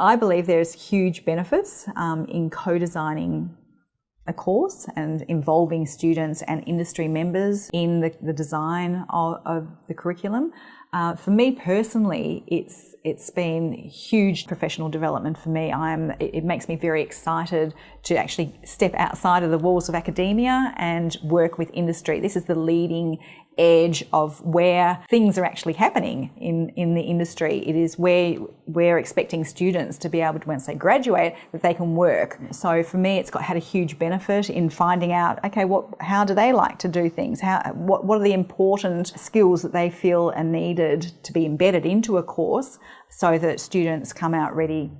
I believe there's huge benefits um, in co-designing a course and involving students and industry members in the, the design of, of, the curriculum. Uh, for me personally, it's it's been huge professional development for me. I'm it, it makes me very excited to actually step outside of the walls of academia and work with industry. This is the leading edge of where things are actually happening in, in the industry. It is where we're expecting students to be able to, once they graduate, that they can work. So for me, it's got had a huge benefit in finding out, okay, what, how do they like to do things? How, what, what are the important skills that they feel are needed to be embedded into a course so that students come out ready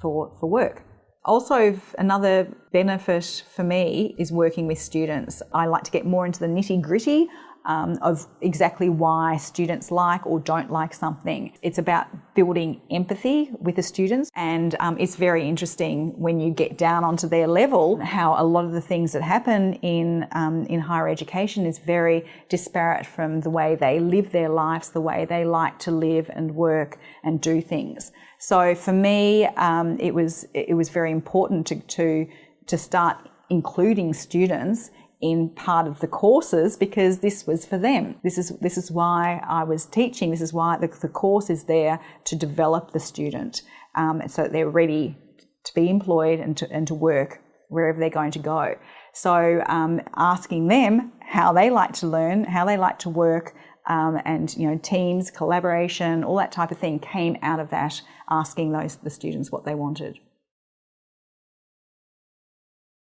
for, for work. Also, another benefit for me is working with students. I like to get more into the nitty gritty um, of exactly why students like or don't like something. It's about building empathy with the students, and um, it's very interesting when you get down onto their level how a lot of the things that happen in um, in higher education is very disparate from the way they live their lives, the way they like to live and work and do things. So for me, um, it was it was very important to to to start including students in part of the courses because this was for them. This is, this is why I was teaching. This is why the, the course is there to develop the student um, so that they're ready to be employed and to, and to work wherever they're going to go. So um, asking them how they like to learn, how they like to work, um, and you know teams, collaboration, all that type of thing came out of that. Asking those the students what they wanted.